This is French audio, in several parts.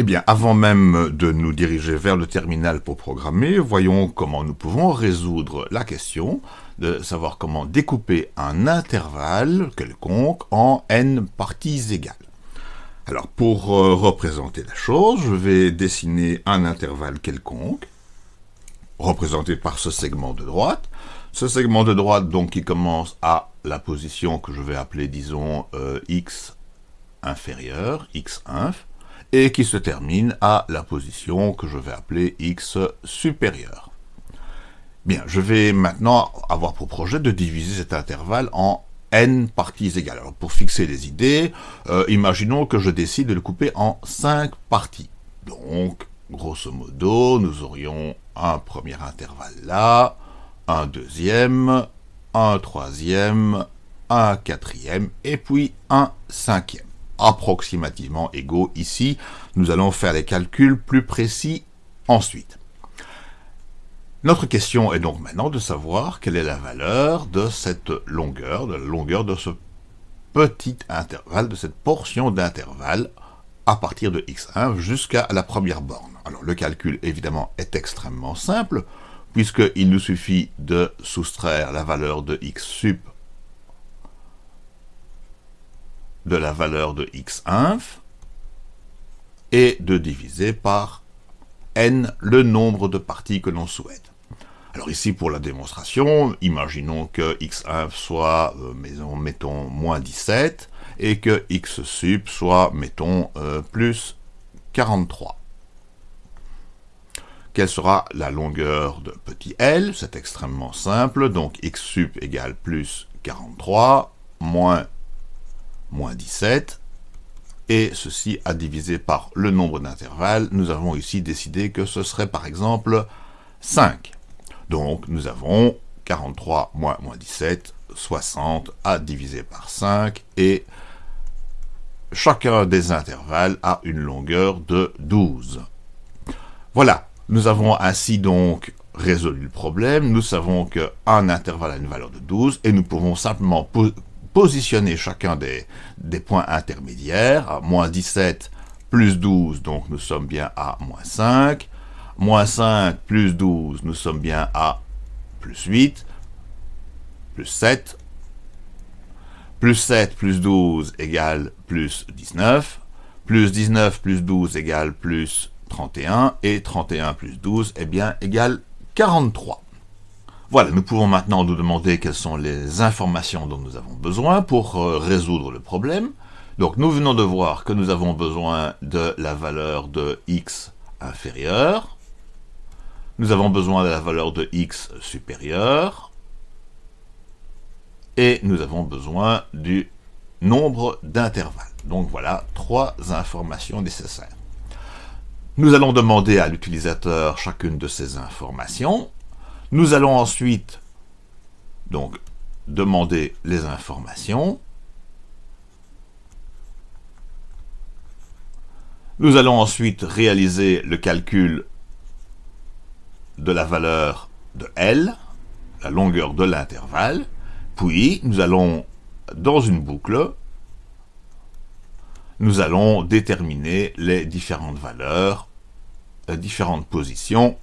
Eh bien, avant même de nous diriger vers le terminal pour programmer, voyons comment nous pouvons résoudre la question de savoir comment découper un intervalle quelconque en n parties égales. Alors, pour euh, représenter la chose, je vais dessiner un intervalle quelconque, représenté par ce segment de droite. Ce segment de droite, donc, qui commence à la position que je vais appeler, disons, euh, x inférieur, x inf, et qui se termine à la position que je vais appeler x supérieur. Bien, je vais maintenant avoir pour projet de diviser cet intervalle en n parties égales. Alors pour fixer les idées, euh, imaginons que je décide de le couper en 5 parties. Donc, grosso modo, nous aurions un premier intervalle là, un deuxième, un troisième, un quatrième, et puis un cinquième approximativement égaux ici. Nous allons faire les calculs plus précis ensuite. Notre question est donc maintenant de savoir quelle est la valeur de cette longueur, de la longueur de ce petit intervalle, de cette portion d'intervalle à partir de x1 jusqu'à la première borne. Alors le calcul évidemment est extrêmement simple, puisqu'il nous suffit de soustraire la valeur de x sup de la valeur de x inf et de diviser par n le nombre de parties que l'on souhaite. Alors ici, pour la démonstration, imaginons que x inf soit, euh, mettons, moins 17, et que x sup soit, mettons, euh, plus 43. Quelle sera la longueur de petit l? C'est extrêmement simple, donc x sup égale plus 43, moins moins 17, et ceci à diviser par le nombre d'intervalles, nous avons ici décidé que ce serait par exemple 5. Donc nous avons 43 moins moins 17, 60 à diviser par 5, et chacun des intervalles a une longueur de 12. Voilà, nous avons ainsi donc résolu le problème, nous savons qu'un intervalle a une valeur de 12, et nous pouvons simplement positionner chacun des, points intermédiaires, moins 17 plus 12, donc nous sommes bien à moins 5, moins 5 plus 12, nous sommes bien à plus 8, plus 7, plus 7 plus 12 égale plus 19, plus 19 plus 12 égale plus 31, et 31 plus 12, eh bien, égale 43. Voilà, nous pouvons maintenant nous demander quelles sont les informations dont nous avons besoin pour euh, résoudre le problème. Donc nous venons de voir que nous avons besoin de la valeur de x inférieure, nous avons besoin de la valeur de x supérieure, et nous avons besoin du nombre d'intervalles. Donc voilà, trois informations nécessaires. Nous allons demander à l'utilisateur chacune de ces informations, nous allons ensuite donc demander les informations. Nous allons ensuite réaliser le calcul de la valeur de L, la longueur de l'intervalle, puis nous allons, dans une boucle, nous allons déterminer les différentes valeurs, les différentes positions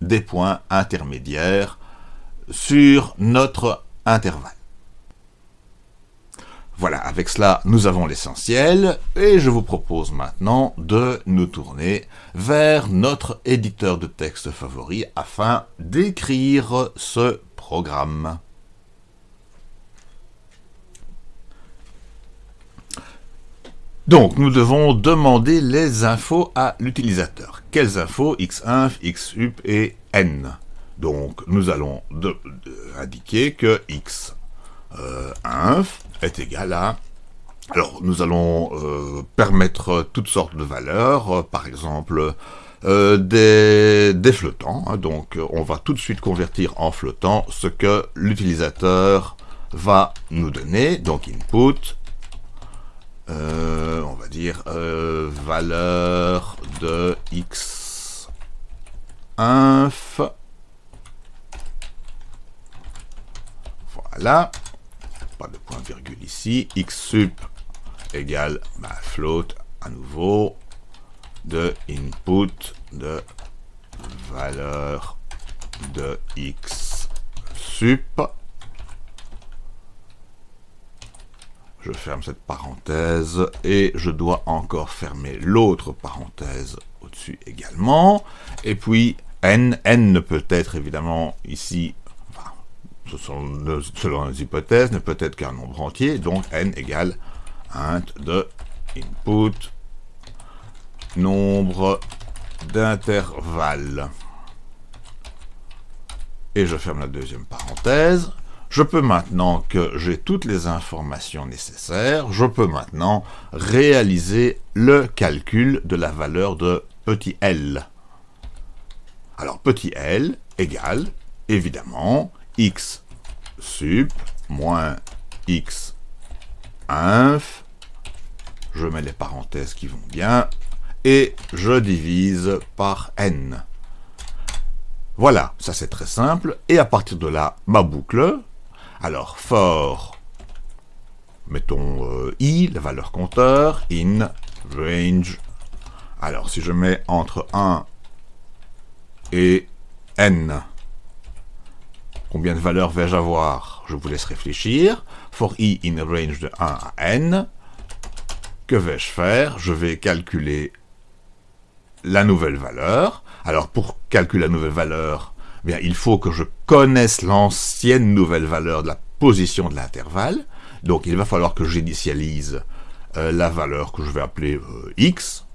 des points intermédiaires sur notre intervalle. Voilà, avec cela, nous avons l'essentiel, et je vous propose maintenant de nous tourner vers notre éditeur de texte favori afin d'écrire ce programme. Donc, nous devons demander les infos à l'utilisateur. Quelles infos? Xinf, xup et n Donc, nous allons indiquer que x euh, inf est égal à... Alors, nous allons euh, permettre toutes sortes de valeurs, euh, par exemple des, des, flottants. Hein. donc, on va tout de suite convertir en flottant ce que l'utilisateur va nous donner. Donc, input euh, on va dire euh, valeur de x inf. Voilà. Pas de point virgule ici. x sup égale ma float à nouveau. de input de valeur de x sup. Je ferme cette parenthèse et je dois encore fermer l'autre parenthèse au-dessus également. Et puis n, n ne peut être évidemment ici, selon les hypothèses, ne peut être qu'un nombre entier, donc n égale int de input nombre d'intervalles. Et je ferme la deuxième parenthèse. Je peux maintenant que j'ai toutes les informations nécessaires, je peux maintenant réaliser le calcul de la valeur de petit l. Alors petit l égale, évidemment, x sup moins x inf, je mets les parenthèses qui vont bien, et je divise par n. Voilà, ça c'est très simple, et à partir de là, ma boucle, alors for, mettons euh, i, la valeur compteur, in, range, alors si je mets entre 1 et n, combien de valeurs vais-je avoir? Je vous laisse réfléchir, for i in range de 1 à n, que vais-je faire? Je vais calculer la nouvelle valeur. Alors, pour calculer la nouvelle valeur, il faut que je connaisse l'ancienne nouvelle valeur de la position de l'intervalle. Donc, il va falloir que j'initialise euh, la valeur que je vais appeler euh, x.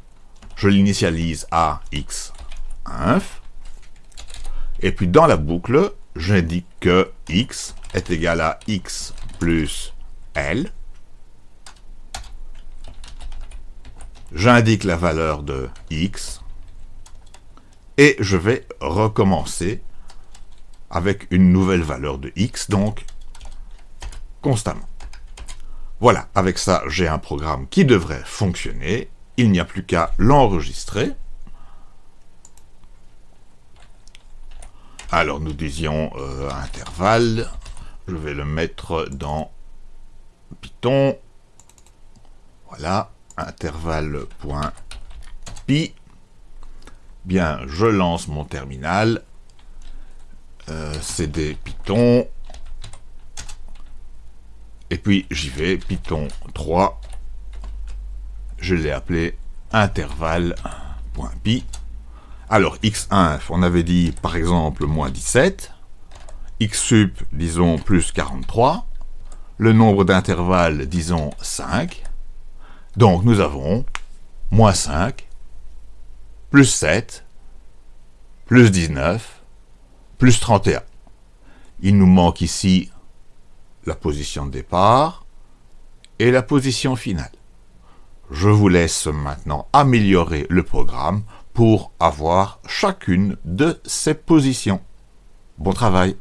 Je l'initialise à x inf. Et puis, dans la boucle, j'indique que x est égal à x plus l. J'indique la valeur de x et je vais recommencer avec une nouvelle valeur de x, donc constamment. Voilà, avec ça, j'ai un programme qui devrait fonctionner. Il n'y a plus qu'à l'enregistrer. Alors, nous disions euh, intervalle. Je vais le mettre dans Python. Voilà, intervalle.py Bien, je lance mon terminal, euh, cd python, et puis j'y vais, python 3, je l'ai appelé intervalle.py. Alors, x1, on avait dit par exemple moins 17, xsup, disons plus 43, le nombre d'intervalles, disons 5, donc nous avons moins 5, plus 7, plus 19, plus 31. Il nous manque ici la position de départ et la position finale. Je vous laisse maintenant améliorer le programme pour avoir chacune de ces positions. Bon travail